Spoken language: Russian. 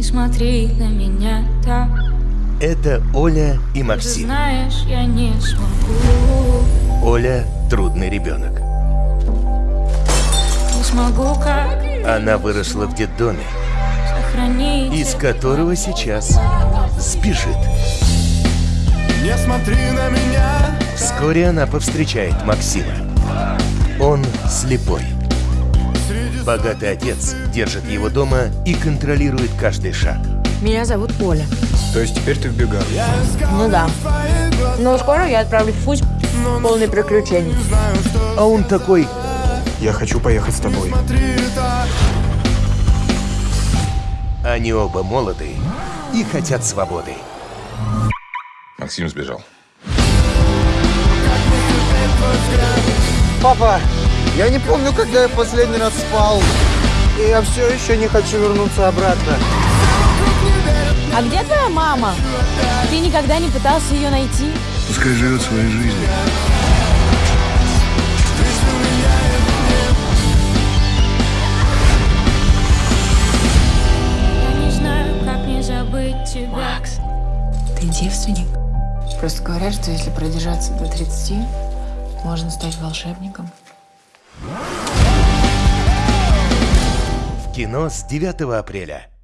Не смотри на меня так Это Оля и Ты Максим. знаешь, я не смогу Оля – трудный ребенок. Не смогу как Она выросла в детдоме, сохранить из которого сейчас сбежит. Не смотри на меня Вскоре она повстречает Максима. Он слепой. Богатый отец держит его дома и контролирует каждый шаг. Меня зовут Оля. То есть теперь ты в бегах? Ну да. Но скоро я отправлюсь в путь полный приключений. А он такой Я хочу поехать с тобой. Они оба молоды и хотят свободы. Максим сбежал. Папа, я не помню, когда я последний раз спал. И я все еще не хочу вернуться обратно. А где твоя мама? Ты никогда не пытался ее найти? Пускай живет своей жизнью. Я не знаю, как не забыть тебя Ты девственник? Просто говорят, что если продержаться до 30, можно стать волшебником. Кино с 9 апреля.